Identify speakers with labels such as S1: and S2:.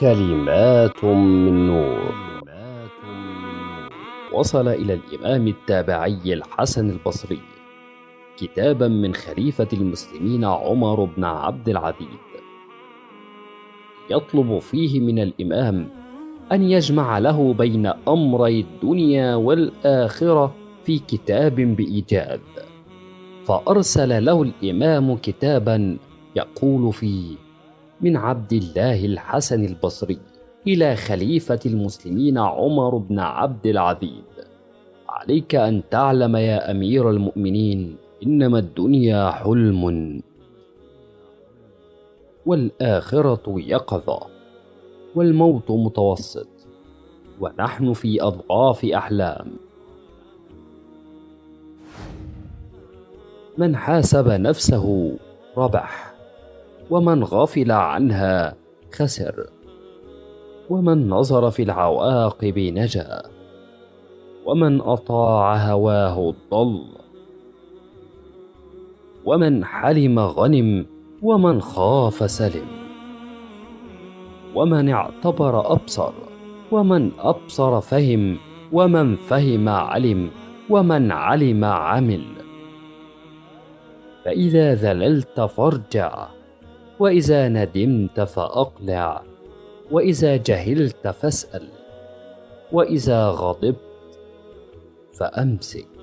S1: كلمات من نور. وصل إلى الإمام التابعي الحسن البصري كتابا من خليفة المسلمين عمر بن عبد العزيز. يطلب فيه من الإمام أن يجمع له بين أمري الدنيا والآخرة في كتاب بإيجاد. فأرسل له الإمام كتابا يقول فيه من عبد الله الحسن البصري إلى خليفة المسلمين عمر بن عبد العزيز. عليك أن تعلم يا أمير المؤمنين إنما الدنيا حلم. والآخرة يقظة والموت متوسط ونحن في أضعاف أحلام. من حاسب نفسه ربح. ومن غفل عنها خسر ومن نظر في العواقب نجا ومن أطاع هواه ضل ومن حلم غنم ومن خاف سلم ومن اعتبر أبصر ومن أبصر فهم ومن فهم علم ومن علم عمل. فإذا ذللت فارجع وإذا ندمت فأقلع وإذا جهلت فاسأل وإذا غضبت فأمسك.